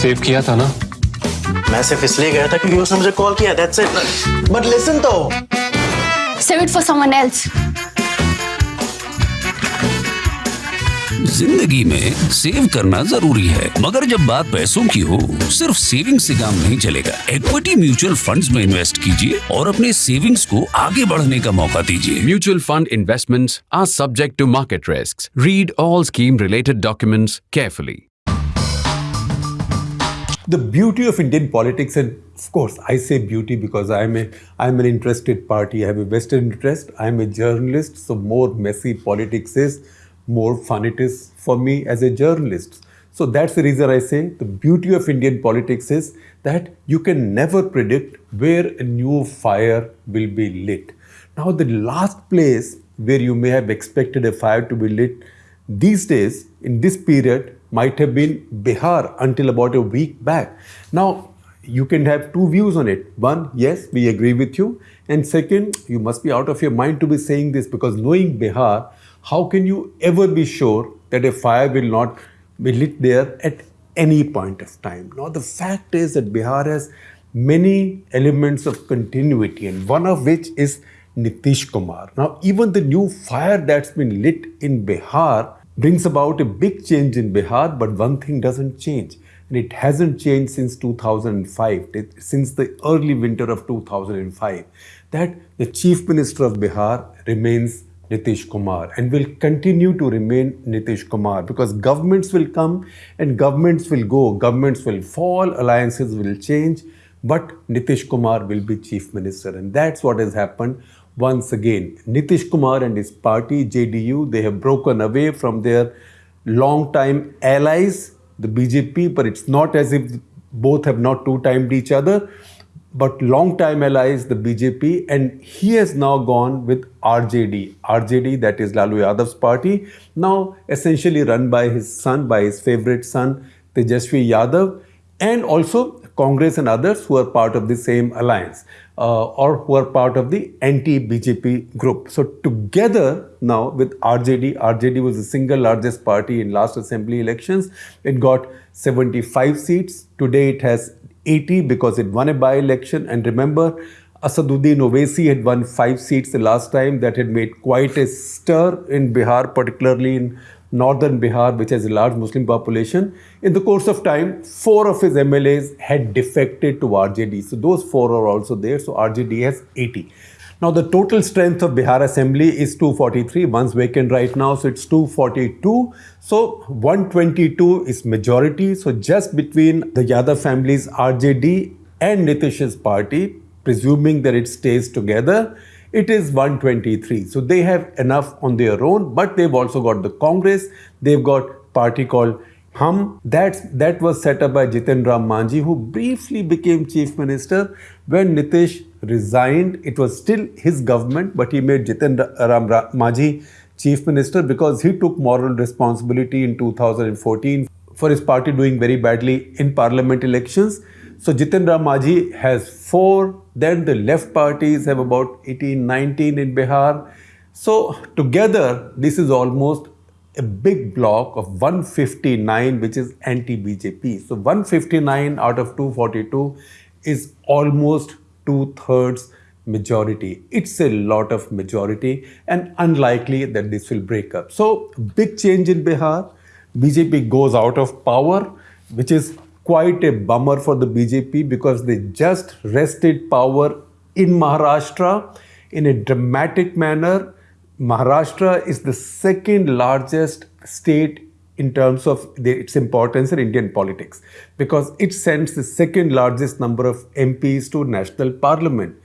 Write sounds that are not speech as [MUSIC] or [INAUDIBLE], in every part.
Save किया था ना मैं सिर्फ़ इसलिए गया था क्योंकि उसने मुझे कॉल किया दैट्स इट बट लिसन तो Save it for someone else. ज़िंदगी में सेव करना ज़रूरी है मगर जब बात पैसों की हो सिर्फ़ सेविंग से काम नहीं चलेगा इक्विटी म्यूचुअल फंड्स में इन्वेस्ट कीजिए और अपने सेविंग्स को आगे बढ़ने का मौका दीजिए mutual fund investments are subject to market risks. Read all scheme related documents carefully. The beauty of Indian politics, and of course, I say beauty because I'm a I'm an interested party. I have a vested interest. I'm a journalist, so more messy politics is, more fun it is for me as a journalist. So that's the reason I say the beauty of Indian politics is that you can never predict where a new fire will be lit. Now, the last place where you may have expected a fire to be lit these days, in this period, might have been Bihar until about a week back. Now, you can have two views on it. One, yes, we agree with you. And second, you must be out of your mind to be saying this because knowing Bihar, how can you ever be sure that a fire will not be lit there at any point of time? Now, the fact is that Bihar has many elements of continuity, and one of which is Nitish Kumar. Now, even the new fire that's been lit in Bihar brings about a big change in Bihar, but one thing doesn't change. And it hasn't changed since 2005, since the early winter of 2005, that the Chief Minister of Bihar remains Nitish Kumar and will continue to remain Nitish Kumar because governments will come and governments will go, governments will fall, alliances will change, but Nitish Kumar will be Chief Minister. And that's what has happened once again. Nitish Kumar and his party, JDU, they have broken away from their long-time allies, the BJP, but it's not as if both have not two-timed each other but long-time allies, the BJP, and he has now gone with RJD. RJD, that is Lalu Yadav's party, now essentially run by his son, by his favorite son, Tejashwi Yadav, and also Congress and others who are part of the same alliance uh, or who are part of the anti-BJP group. So together now with RJD, RJD was the single largest party in last assembly elections. It got 75 seats. Today it has 80 because it won a by-election. And remember, Asaduddin Owaisi had won five seats the last time. That had made quite a stir in Bihar, particularly in northern Bihar, which has a large Muslim population. In the course of time, four of his MLAs had defected to RJD. So those four are also there. So RJD has 80. Now the total strength of Bihar Assembly is 243. One's vacant right now, so it's 242. So 122 is majority. So just between the Yadav family's RJD and Nitish's party, presuming that it stays together, it is 123. So they have enough on their own, but they've also got the Congress. They've got party called Hum. That's, that was set up by Jiten Ram Manjhi, who briefly became chief minister when Nitish resigned. It was still his government, but he made Jiten Ram Ra- Manjhi chief minister because he took moral responsibility in 2014 for his party doing very badly in parliament elections. So Jiten Ram Manjhi has four. Then the left parties have about 18, 19 in Bihar. So together, this is almost a big block of 159, which is anti-BJP. So 159 out of 242 is almost two-thirds majority. It's a lot of majority and unlikely that this will break up. So big change in Bihar. BJP goes out of power, which is quite a bummer for the BJP because they just wrested power in Maharashtra in a dramatic manner. Maharashtra is the second largest state in terms of the, its importance in Indian politics because it sends the second largest number of MPs to national parliament.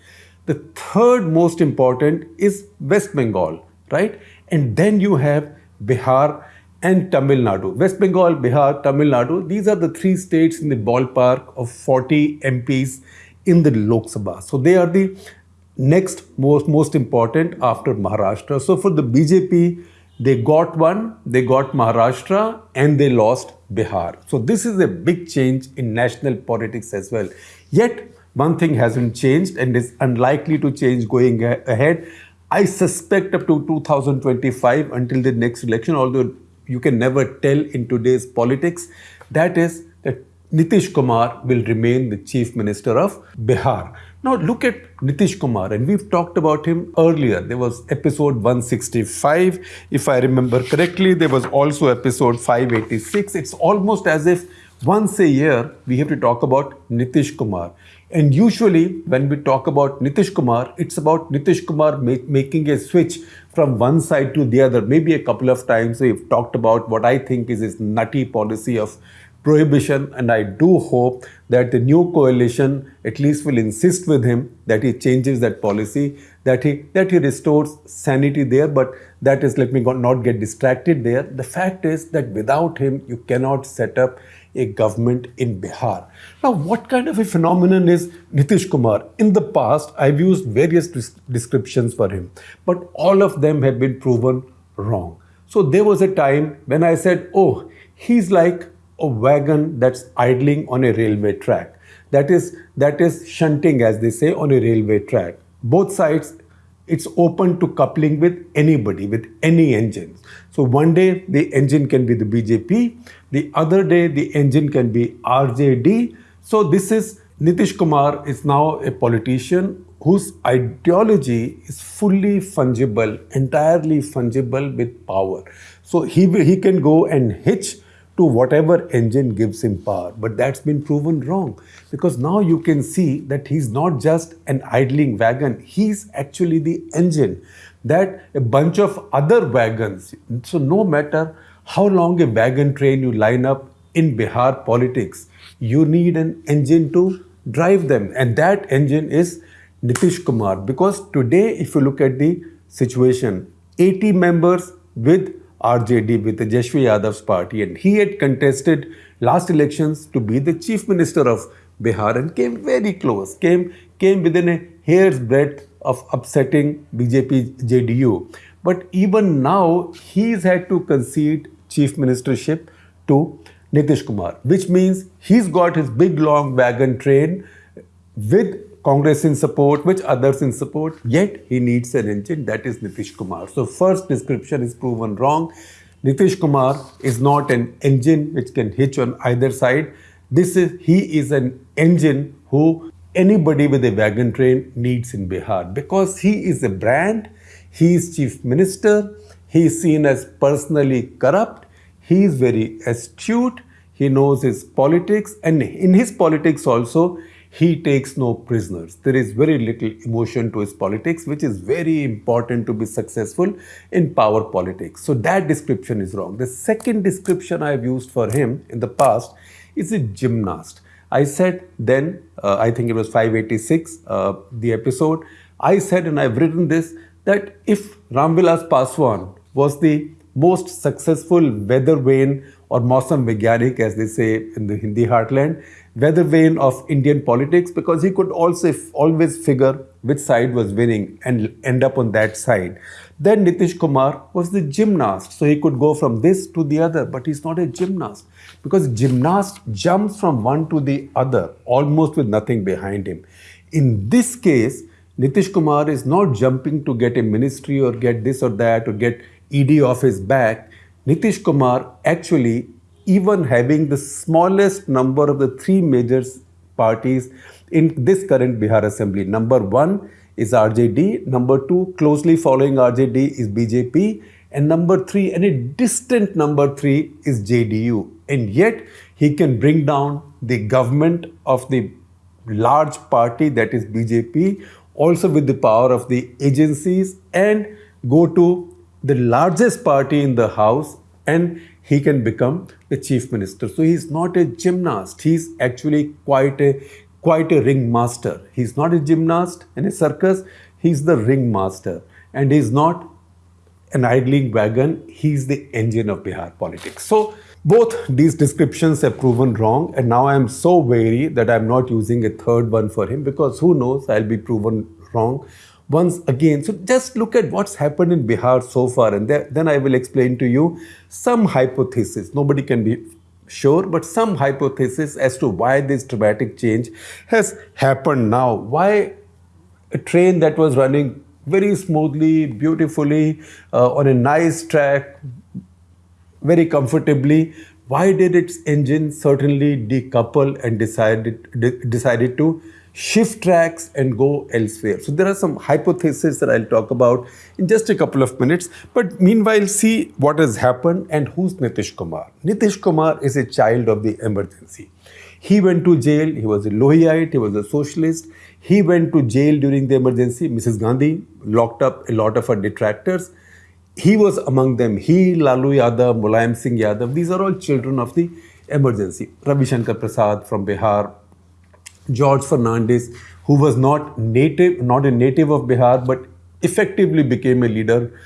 The third most important is West Bengal, right? And then you have Bihar and Tamil Nadu. West Bengal, Bihar, Tamil Nadu, these are the three states in the ballpark of 40 MPs in the Lok Sabha. So they are the next most, most important after Maharashtra. So for the BJP, they got one, they got Maharashtra, and they lost Bihar. So this is a big change in national politics as well. Yet, one thing hasn't changed and is unlikely to change going ahead. I suspect up to 2025 until the next election, although you can never tell in today's politics, that is that Nitish Kumar will remain the chief minister of Bihar. Now look at Nitish Kumar, and we've talked about him earlier. There was episode 165, if I remember correctly. There was also episode 586. It's almost as if once a year we have to talk about Nitish Kumar. And usually, when we talk about Nitish Kumar, it's about Nitish Kumar make, making a switch from one side to the other. Maybe a couple of times we've talked about what I think is his nutty policy of prohibition and I do hope that the new coalition at least will insist with him that he changes that policy, that he that he restores sanity there, but that is let me not get distracted there. The fact is that without him you cannot set up a government in Bihar. Now, what kind of a phenomenon is Nitish Kumar? In the past, I've used various descriptions for him, but all of them have been proven wrong. So there was a time when I said, oh, he's like a wagon that's idling on a railway track. That is, that is shunting, as they say, on a railway track. Both sides, it's open to coupling with anybody, with any engine. So one day the engine can be the BJP, the other day the engine can be RJD. So this is Nitish Kumar is now a politician whose ideology is fully fungible, entirely fungible with power. So he, he can go and hitch to whatever engine gives him power. But that's been proven wrong because now you can see that he's not just an idling wagon, he's actually the engine. That a bunch of other wagons, so no matter how long a wagon train you line up in Bihar politics, you need an engine to drive them. And that engine is Nitish Kumar. Because today, if you look at the situation, 80 members with RJD with the Tejashwi Yadav's party and he had contested last elections to be the chief minister of Bihar and came very close, came, came within a hair's breadth of upsetting BJP JDU. But even now, he's had to concede chief ministership to Nitish Kumar, which means he's got his big long wagon train with Congress in support, which others in support, yet he needs an engine, that is Nitish Kumar. So first description is proven wrong. Nitish Kumar is not an engine which can hitch on either side. This is he is an engine who anybody with a wagon train needs in Bihar because he is a brand, he is chief minister, he is seen as personally corrupt, he is very astute, he knows his politics and in his politics also he takes no prisoners. There is very little emotion to his politics, which is very important to be successful in power politics. So that description is wrong. The second description I have used for him in the past is a gymnast. I said then, uh, I think it was 586, uh, the episode, I said and I've written this, that if Ramvilas Paswan was the most successful weather vane or Mausam Vigyanik as they say in the Hindi heartland, weather vane of Indian politics because he could also always figure which side was winning and end up on that side. Then Nitish Kumar was the gymnast, so he could go from this to the other, but he's not a gymnast because gymnast jumps from one to the other almost with nothing behind him. In this case, Nitish Kumar is not jumping to get a ministry or get this or that or get ED off his back. Nitish Kumar actually even having the smallest number of the three major parties in this current Bihar Assembly. Number one is RJD, number two, closely following RJD is BJP, and number three, and a distant number three is JDU. And yet, he can bring down the government of the large party that is BJP, also with the power of the agencies, and go to the largest party in the house and he can become the chief minister. So he's not a gymnast. He's actually quite a quite a ringmaster. He's not a gymnast in a circus. He's the ringmaster, and he's not an idling wagon. He's the engine of Bihar politics. So both these descriptions have proven wrong, and now I am so wary that I'm not using a third one for him because who knows? I'll be proven wrong once again. So just look at what's happened in Bihar so far and then I will explain to you some hypothesis. Nobody can be sure, but some hypothesis as to why this dramatic change has happened now. Why a train that was running very smoothly, beautifully, uh, on a nice track, very comfortably, Why did its engine certainly decouple and decided de- decided to shift tracks and go elsewhere? So there are some hypotheses that I'll talk about in just a couple of minutes. But meanwhile, see what has happened and who's Nitish Kumar. Nitish Kumar is a child of the emergency. He went to jail. He was a Lohiite. He was a socialist. He went to jail during the emergency. Mrs. Gandhi locked up a lot of her detractors. He was among them. He, Lalu Yadav, Mulayam Singh Yadav, these are all children of the emergency. Ravi Shankar Prasad from Bihar, George Fernandes, who was not native, not a native of Bihar, but effectively became a leader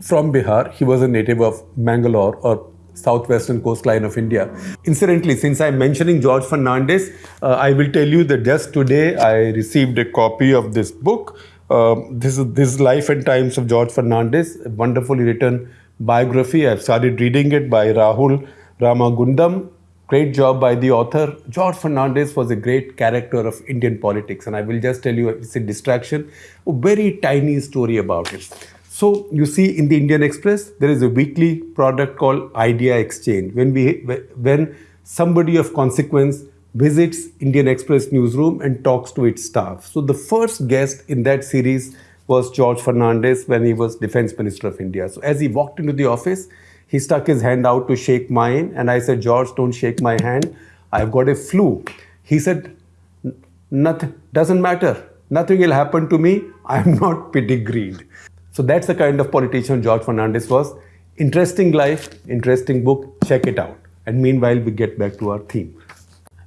from Bihar. He was a native of Mangalore or southwestern coastline of India. Incidentally, since I'm mentioning George Fernandes, uh, I will tell you that just today I received a copy of this book. Um, this is this Life and Times of George Fernandes, a wonderfully written biography. I've started reading it by Rahul Ramagundam. Great job by the author. George Fernandes was a great character of Indian politics, and I will just tell you it's a distraction, a very tiny story about it. So you see in the Indian Express, there is a weekly product called Idea Exchange. When we when somebody of consequence visits Indian Express newsroom and talks to its staff. So the first guest in that series was George Fernandes when he was Defense Minister of India. So as he walked into the office, he stuck his hand out to shake mine, and I said, George, don't shake my hand. I've got a flu. He said, Nothing doesn't matter. Nothing will happen to me. I'm [LAUGHS] not pedigreed. So that's the kind of politician George Fernandes was. Interesting life, interesting book, check it out. And meanwhile, we get back to our theme.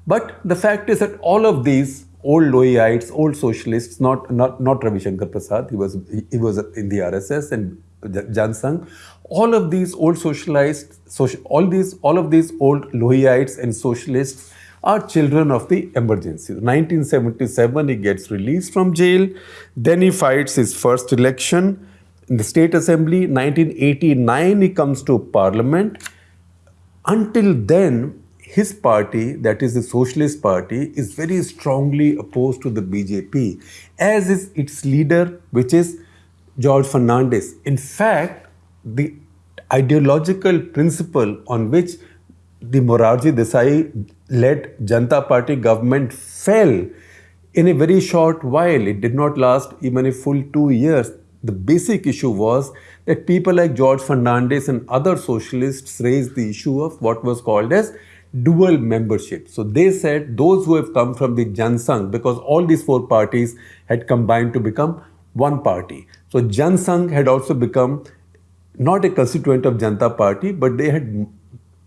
But the fact is that all of these old Lohiites, old socialists, not, not, not Ravi Shankar Prasad, he was, he was in the RSS and Jan Sangh, all of these old socialists, social, all, these, all of these old Lohiites and socialists are children of the emergency. 1977, he gets released from jail. Then he fights his first election in the state assembly 1989 he comes to parliament until then his party that is the socialist party is very strongly opposed to the bjp as is its leader which is george fernandes in fact the ideological principle on which the Morarji Desai led Janata Party government fell in a very short while. It did not last even a full two years the basic issue was that people like George Fernandes and other socialists raised the issue of what was called as dual membership. So they said those who have come from the Jan Sangh, because all these four parties had combined to become one party. So Jan Sangh had also become not a constituent of Janata Party, but they had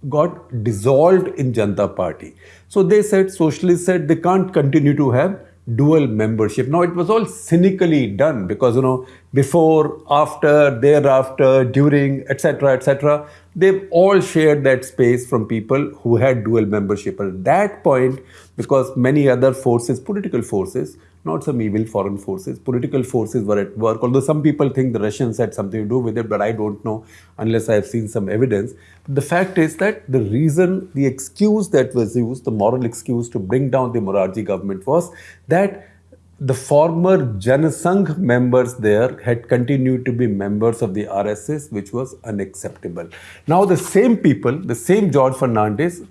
got dissolved in Janata Party. So they said, socialists said they can't continue to have dual membership. Now it was all cynically done because you know before, after, thereafter, during, etc., etc. They've all shared that space from people who had dual membership. At that point, because many other forces, political forces, not some evil foreign forces. Political forces were at work, although some people think the Russians had something to do with it, but I don't know unless I have seen some evidence. But the fact is that the reason, the excuse that was used, the moral excuse to bring down the Morarji government was that the former Janasangh members there had continued to be members of the RSS, which was unacceptable. Now, the same people, the same George Fernandes,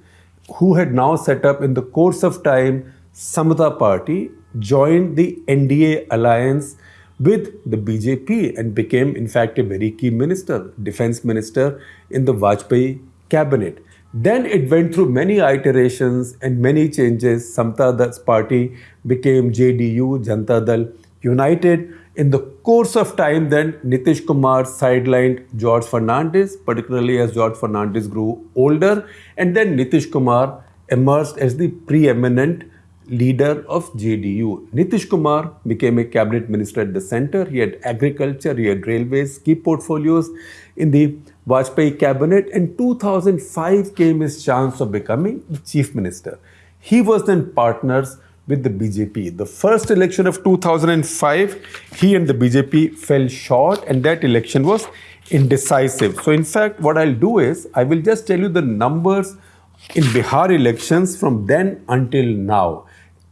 who had now set up in the course of time Samata Party, joined the NDA alliance with the BJP and became, in fact, a very key minister, defense minister in the Vajpayee cabinet. Then it went through many iterations and many changes. Samta Dal's party became JDU, Janata Dal United. In the course of time, then Nitish Kumar sidelined George Fernandes, particularly as George Fernandes grew older. And then Nitish Kumar emerged as the preeminent leader of JDU. Nitish Kumar became a cabinet minister at the center. He had agriculture, he had railways, key portfolios in the Vajpayee cabinet. In 2005 came his chance of becoming the chief minister. He was then partners with the BJP. The first election of 2005, he and the BJP fell short and that election was indecisive. So in fact, what I'll do is, I will just tell you the numbers in Bihar elections from then until now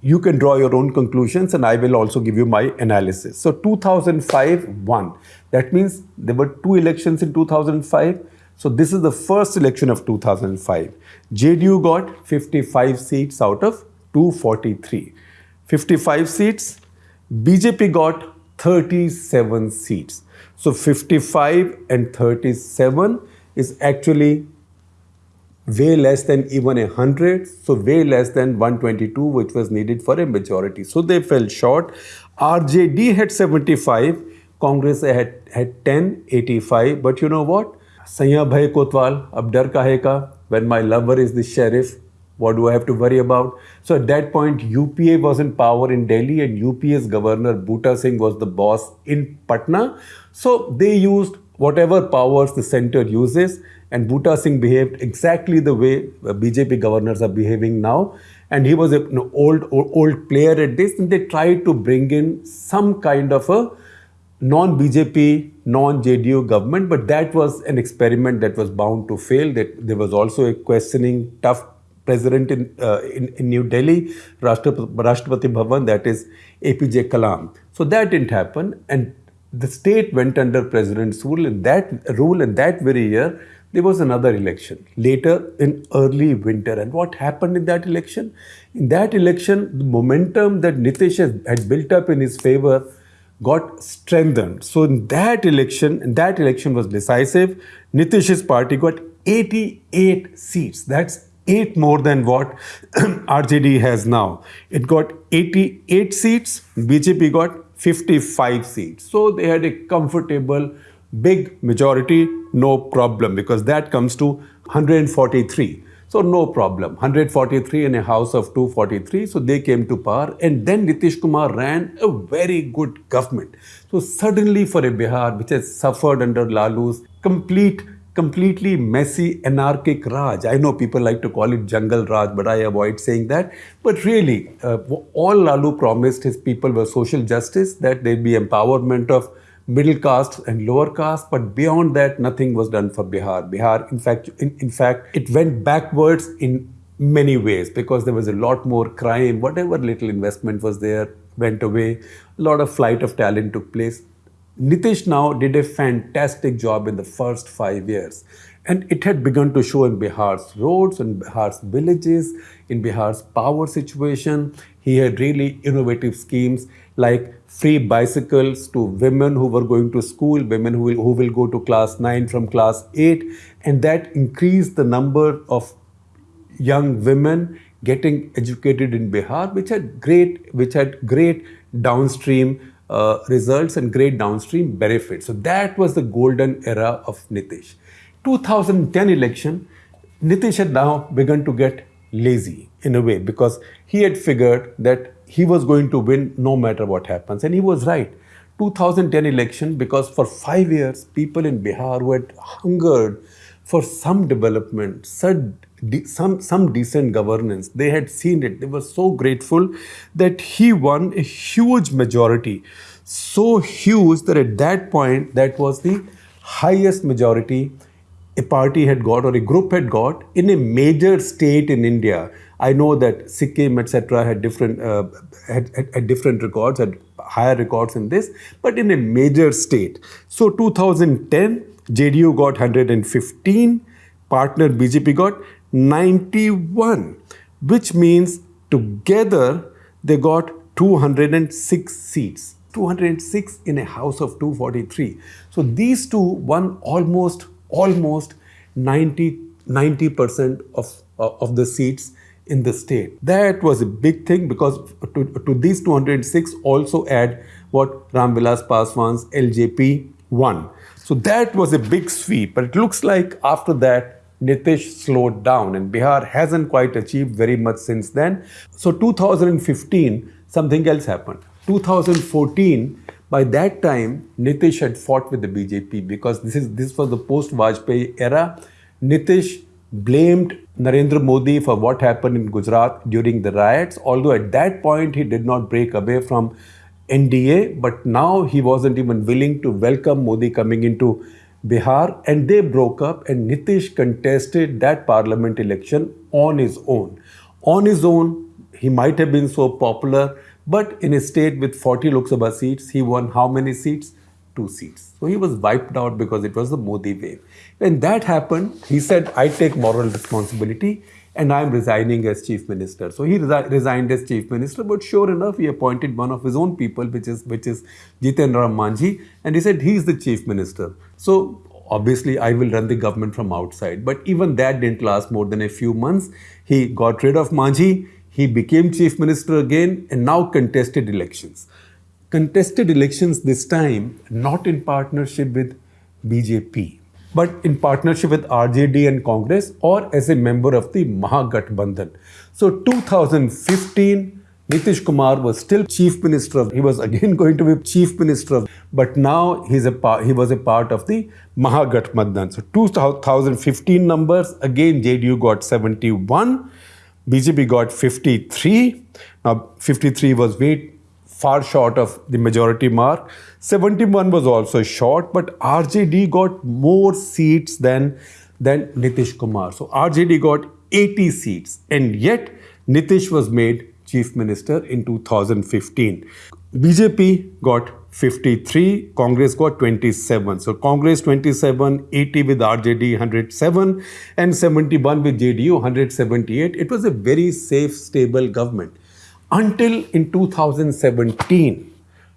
you can draw your own conclusions and I will also give you my analysis. So 2005 won. That means there were two elections in 2005. So this is the first election of 2005. JDU got 55 seats out of 243. 55 seats. BJP got 37 seats. So 55 and 37 is actually way less than even a 100, so way less than 122, which was needed for a majority. So they fell short. RJD had 75, Congress had, had 10, 85. But you know what? Sanya Bhai Kotwal, ab dar? When my lover is the sheriff, what do I have to worry about? So at that point, UPA was in power in Delhi and UPA's governor Buta Singh was the boss in Patna. So they used whatever powers the center uses and Buta Singh behaved exactly the way uh, BJP governors are behaving now. And he was an old, old, old player at this and they tried to bring in some kind of a non-BJP, non-JDU government, but that was an experiment that was bound to fail. That there was also a questioning, tough president in, uh, in, in, New Delhi, Rashtrapati, Rashtrapati Bhavan, that is APJ Kalam. So that didn't happen. And the state went under president's rule. In that rule, in that very year, there was another election later in early winter. And what happened in that election? In that election, the momentum that Nitish had built up in his favor got strengthened. So in that election, and that election was decisive. Nitish's party got 88 seats. That's eight more than what [CLEARS THROAT] RJD has now. It got 88 seats, BJP got 55 seats. So they had a comfortable big majority, no problem, because that comes to 143. So no problem. 143 in a house of 243. So they came to power. And then Nitish Kumar ran a very good government. So suddenly for a Bihar, which has suffered under Lalu's complete completely messy, anarchic Raj. I know people like to call it jungle Raj, but I avoid saying that. But really, uh, all Lalu promised his people were social justice, that there'd be empowerment of middle caste and lower caste, but beyond that, nothing was done for Bihar. Bihar, in fact, in, in fact, it went backwards in many ways because there was a lot more crime. Whatever little investment was there went away. A lot of flight of talent took place. Nitish now did a fantastic job in the first five years. And it had begun to show in Bihar's roads, in Bihar's villages, in Bihar's power situation. He had really innovative schemes like free bicycles to women who were going to school, women who will, who will go to class 9 from class 8. And that increased the number of young women getting educated in Bihar, which had great, which had great downstream uh, results and great downstream benefits. So that was the golden era of Nitish. 2010 election, Nitish had now begun to get lazy in a way because he had figured that he was going to win no matter what happens. And he was right. 2010 election because for five years, people in Bihar who had hungered for some development, some, some, decent governance. They had seen it. They were so grateful that he won a huge majority. So huge that at that point, that was the highest majority a party had got or a group had got in a major state in India. I know that Sikkim, etc., had different uh, had, had, had, different records, had higher records in this, but in a major state. So 2010, JDU got 115, partner BJP got 91, which means together they got 206 seats. 206 in a house of 243. So these two won almost, almost 90, 90% of, uh, of the seats in the state. That was a big thing because to, to these 206 also add what Ramvilas Paswan's LJP won. So that was a big sweep. But it looks like after that, Nitish slowed down and Bihar hasn't quite achieved very much since then. So 2015, something else happened. 2014, by that time, Nitish had fought with the BJP because this is this was the post-Vajpayee era. Nitish blamed Narendra Modi for what happened in Gujarat during the riots, although at that point he did not break away from NDA, but now he wasn't even willing to welcome Modi coming into Bihar and they broke up and Nitish contested that parliament election on his own. On his own, he might have been so popular, but in a state with 40 Lok Sabha seats, he won how many seats? Two seats. So he was wiped out because it was the Modi wave. When that happened, he said, I take moral responsibility and I'm resigning as chief minister. So he resi- resigned as chief minister, but sure enough, he appointed one of his own people, which is which is Jiten Ram Manjhi, and he said he's the chief minister. So obviously, I will run the government from outside. But even that didn't last more than a few months. He got rid of Manjhi. he became chief minister again, and now contested elections. Contested elections this time not in partnership with BJP but in partnership with RJD and Congress or as a member of the Mahagathbandhan. So 2015, Nitish Kumar was still chief minister of, he was again [LAUGHS] going to be chief minister of, but now he's a he was a part of the Mahagathbandhan. So 2015 numbers, again JDU got 71, BJP got 53. Now 53 was way far short of the majority mark. 71 was also short, but RJD got more seats than, than Nitish Kumar. So RJD got 80 seats, and yet Nitish was made chief minister in 2015. BJP got 53, Congress got 27. So Congress 27, 80 with RJD 107, and 71 with JDU 178. It was a very safe, stable government. Until in 2017,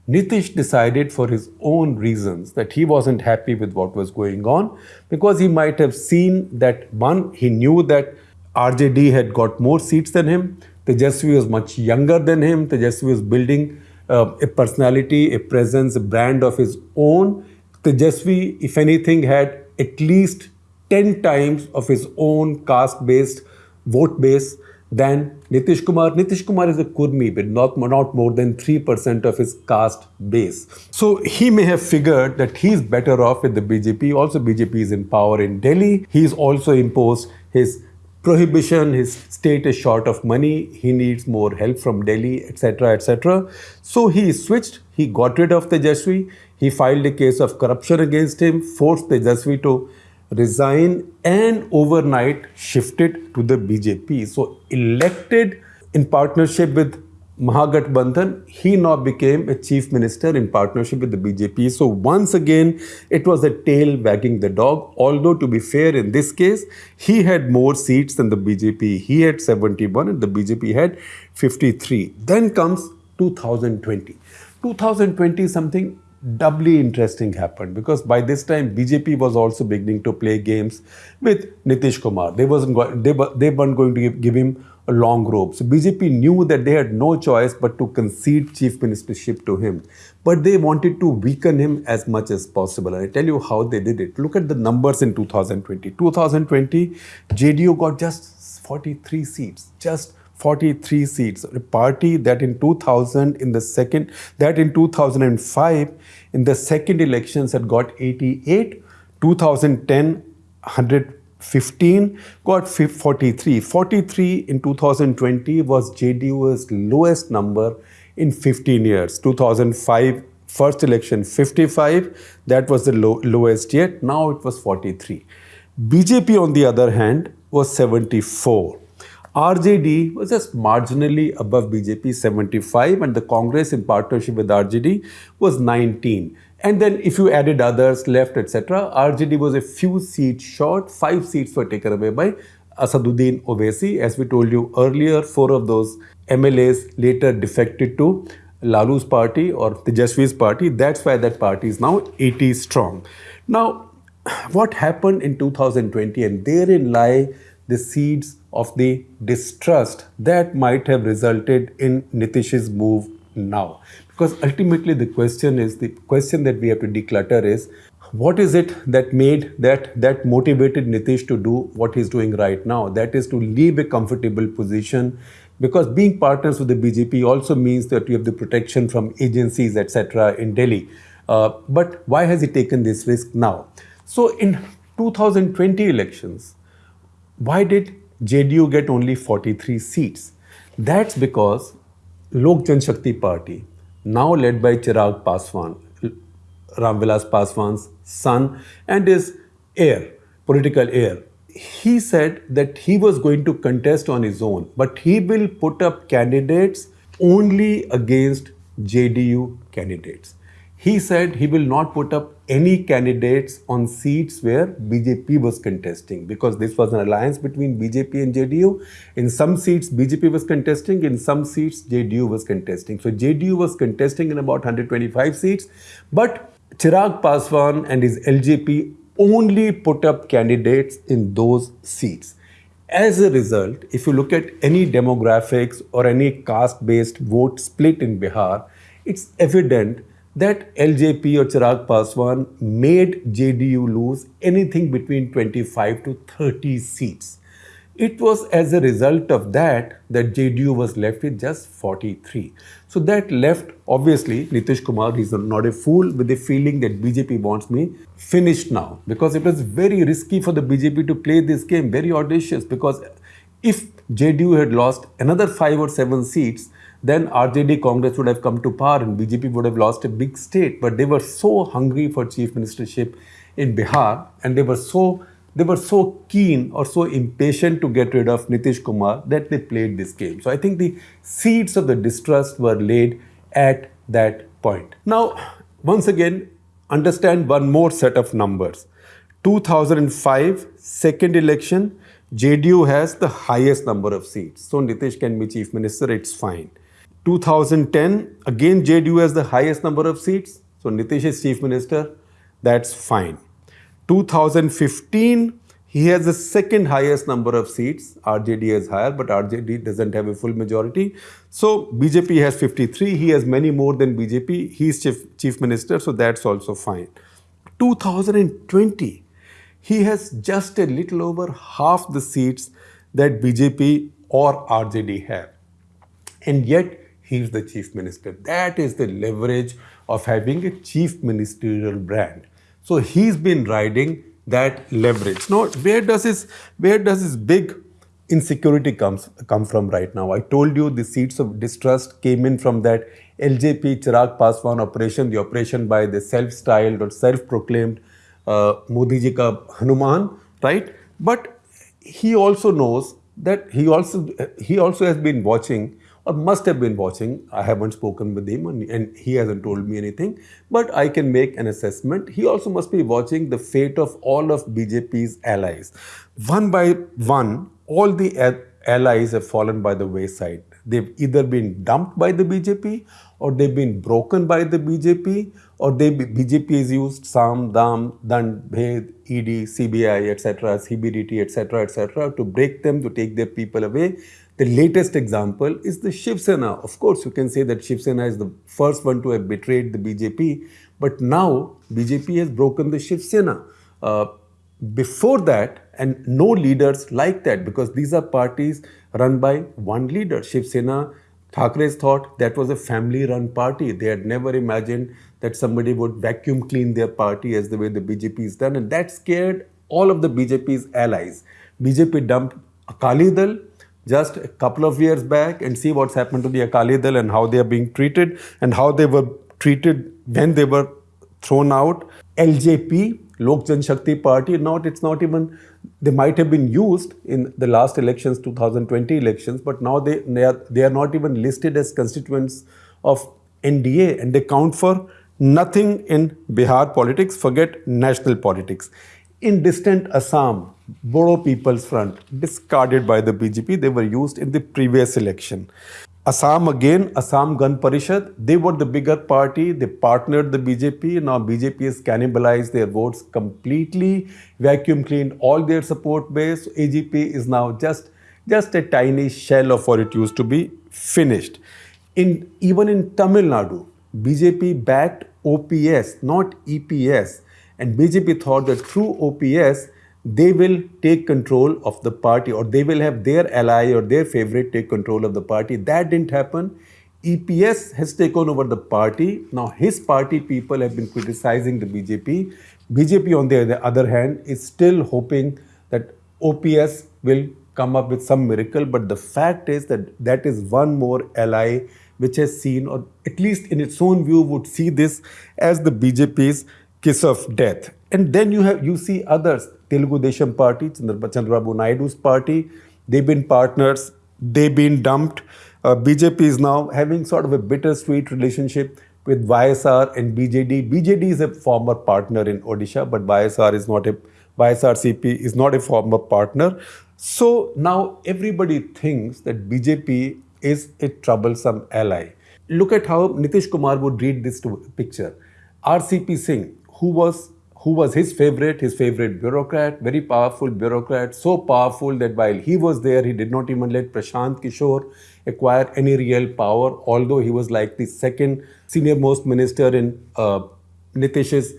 Nitish decided for his own reasons that he wasn't happy with what was going on because he might have seen that one, he knew that RJD had got more seats than him. Tejashwi was much younger than him. Tejashwi was building uh, a personality, a presence, a brand of his own. Tejashwi, if anything, had at least 10 times of his own caste based vote base than Nitish Kumar. Nitish Kumar is a Kurmi, but not, not more than 3% of his caste base. So he may have figured that he's better off with the BJP. Also, BJP is in power in Delhi. He's also imposed his prohibition, his state is short of money, he needs more help from Delhi, etc., etc. So he switched, he got rid of the Tejashwi, he filed a case of corruption against him, forced the Tejashwi to resign and overnight shifted to the BJP. So elected in partnership with Mahagathbandhan, he now became a chief minister in partnership with the BJP. So once again, it was a tail wagging the dog. Although to be fair, in this case, he had more seats than the BJP. He had 71 and the BJP had 53. Then comes 2020. 2020 something doubly interesting happened because by this time BJP was also beginning to play games with Nitish Kumar. They wasn't they, they weren't going to give, give him a long rope. So BJP knew that they had no choice but to concede chief ministership to him. But they wanted to weaken him as much as possible. And I tell you how they did it. Look at the numbers in 2020. 2020, JDU got just 43 seats. Just 43 seats. A party that in 2000, in the second, that in 2005, in the second elections had got 88, 2010, 115, got 43. 43 in 2020 was JDU's lowest number in 15 years. 2005, first election 55, that was the low, lowest yet. Now it was 43. BJP, on the other hand, was 74. RJD was just marginally above BJP 75 and the Congress in partnership with RJD was 19. And then if you added others, left, etc., RJD was a few seats short. Five seats were taken away by Asaduddin Owaisi. As we told you earlier, four of those MLAs later defected to Lalu's party or Tejashwi's party. That's why that party is now 80 strong. Now, what happened in 2020 and therein lie the seeds of the distrust that might have resulted in Nitish's move now. Because ultimately the question is the question that we have to declutter is what is it that made that that motivated Nitish to do what he's doing right now? That is to leave a comfortable position because being partners with the BJP also means that you have the protection from agencies, etc., in Delhi. Uh, but why has he taken this risk now? So in 2020 elections, why did JDU get only 43 seats? That's because Lok Janshakti Party, now led by Chirag Paswan, Ramvilas Paswan's son and his heir, political heir, he said that he was going to contest on his own, but he will put up candidates only against JDU candidates. he said he will not put up any candidates on seats where BJP was contesting because this was an alliance between BJP and JDU. In some seats, BJP was contesting, in some seats, JDU was contesting. So JDU was contesting in about 125 seats, but Chirag Paswan and his LJP only put up candidates in those seats. As a result, if you look at any demographics or any caste based vote split in Bihar, it's evident that LJP or Chirag Paswan made JDU lose anything between 25 to 30 seats. It was as a result of that that JDU was left with just 43. So that left, obviously, Nitish Kumar, he's not a fool, with the feeling that BJP wants me finished now. Because it was very risky for the BJP to play this game, very audacious. Because if JDU had lost another five or seven seats, then RJD Congress would have come to power and BJP would have lost a big state. But they were so hungry for chief ministership in Bihar and they were so they were so keen or so impatient to get rid of Nitish Kumar that they played this game. So I think the seeds of the distrust were laid at that point. Now, once again, understand one more set of numbers. 2005, second election, JDU has the highest number of seats. So Nitish can be chief minister, it's fine. 2010, again JDU has the highest number of seats. So Nitish is chief minister, that's fine. 2015, he has the second highest number of seats. RJD is higher, but RJD doesn't have a full majority. So BJP has 53. He has many more than BJP. He's chief, chief minister, so that's also fine. 2020, he has just a little over half the seats that BJP or RJD have. And yet, he's the chief minister. That is the leverage of having a chief ministerial brand. So he's been riding that leverage. Now, where does his where does his big insecurity comes come from right now? I told you the seeds of distrust came in from that LJP Chirag Paswan operation, the operation by the self-styled or self-proclaimed uh, Modi ji ka Hanuman, right? But he also knows that he also he also has been watching must have been watching. I haven't spoken with him and, he hasn't told me anything, but I can make an assessment. He also must be watching the fate of all of BJP's allies. One by one, all the allies have fallen by the wayside. They've either been dumped by the BJP or they've been broken by the BJP or they BJP has used SAM, DAM, DAND, Bhed, ED, CBI, etc., CBDT, etc., etc., to break them, to take their people away. The latest example is the Shiv Sena. Of course, you can say that Shiv Sena is the first one to have betrayed the BJP, but now BJP has broken the Shiv Sena. Uh, before that, and no leaders like that because these are parties run by one leader. Shiv Sena, Thackeray's thought that was a family run party. They had never imagined that somebody would vacuum clean their party as the way the BJP is done, and that scared all of the BJP's allies. BJP dumped Akali Dal, just a couple of years back and see what's happened to the Akali Dal and how they are being treated and how they were treated when they were thrown out. LJP, Lok Janshakti Party, not it's not even they might have been used in the last elections, 2020 elections, but now they they are, they are not even listed as constituents of NDA and they count for nothing in Bihar politics, forget national politics. In distant Assam, Bodo People's Front, discarded by the BJP. They were used in the previous election. Assam again, Assam Gan Parishad, they were the bigger party. They partnered the BJP. Now BJP has cannibalized their votes completely, vacuum cleaned all their support base. AGP is now just, just a tiny shell of what it used to be, finished. In, even in Tamil Nadu, BJP backed OPS, not EPS. And BJP thought that through OPS, they will take control of the party or they will have their ally or their favorite take control of the party. That didn't happen. EPS has taken over the party. Now his party people have been criticizing the BJP. BJP on the other hand is still hoping that OPS will come up with some miracle. But the fact is that that is one more ally which has seen or at least in its own view would see this as the BJP's kiss of death. And then you have you see others, Telugu Desam Party, Chandrababu Naidu's party, they've been partners, they've been dumped. Uh, BJP is now having sort of a bittersweet relationship with YSR and BJD. BJD is a former partner in Odisha, but YSR is not a YSR CP is not a former partner. So now everybody thinks that BJP is a troublesome ally. Look at how Nitish Kumar would read this to, picture. RCP Singh, who was who was his favorite, his favorite bureaucrat, very powerful bureaucrat, so powerful that while he was there, he did not even let Prashant Kishor acquire any real power, although he was like the second senior most minister in uh, Nitish's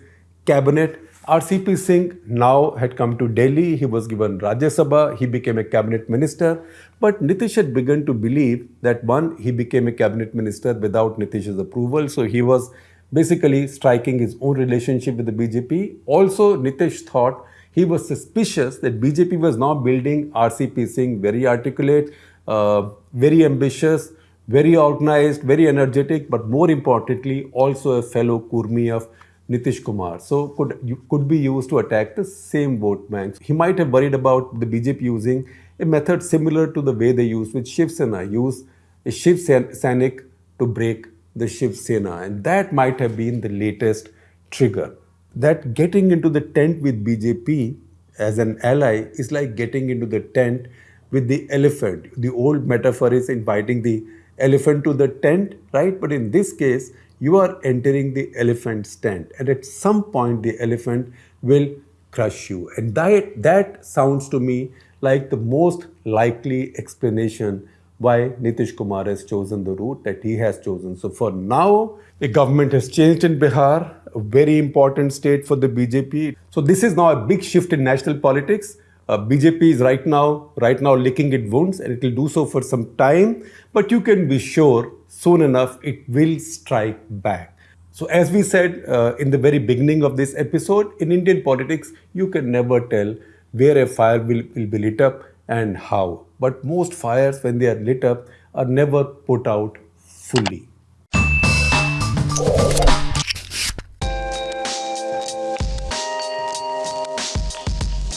cabinet. RCP Singh now had come to Delhi. He was given Rajya Sabha. He became a cabinet minister. But Nitish had begun to believe that one, he became a cabinet minister without Nitish's approval. So he was basically striking his own relationship with the BJP. Also, Nitish thought he was suspicious that BJP was now building RCP Singh very articulate, uh, very ambitious, very organized, very energetic, but more importantly, also a fellow Kurmi of Nitish Kumar. So could could be used to attack the same vote banks. He might have worried about the BJP using a method similar to the way they used with Shiv Sena, use a Shiv Sainik to break the Shiv Sena. And that might have been the latest trigger. That getting into the tent with BJP as an ally is like getting into the tent with the elephant. The old metaphor is inviting the elephant to the tent, right? But in this case, you are entering the elephant's tent. And at some point, the elephant will crush you. And that, that sounds to me like the most likely explanation why Nitish Kumar has chosen the route that he has chosen. So for now, the government has changed in Bihar, a very important state for the BJP. So this is now a big shift in national politics. Uh, BJP is right now, right now licking its wounds and it will do so for some time. But you can be sure soon enough it will strike back. So as we said uh, in the very beginning of this episode, in Indian politics, you can never tell where a fire will, will be lit up and how. But most fires, when they are lit up, are never put out fully.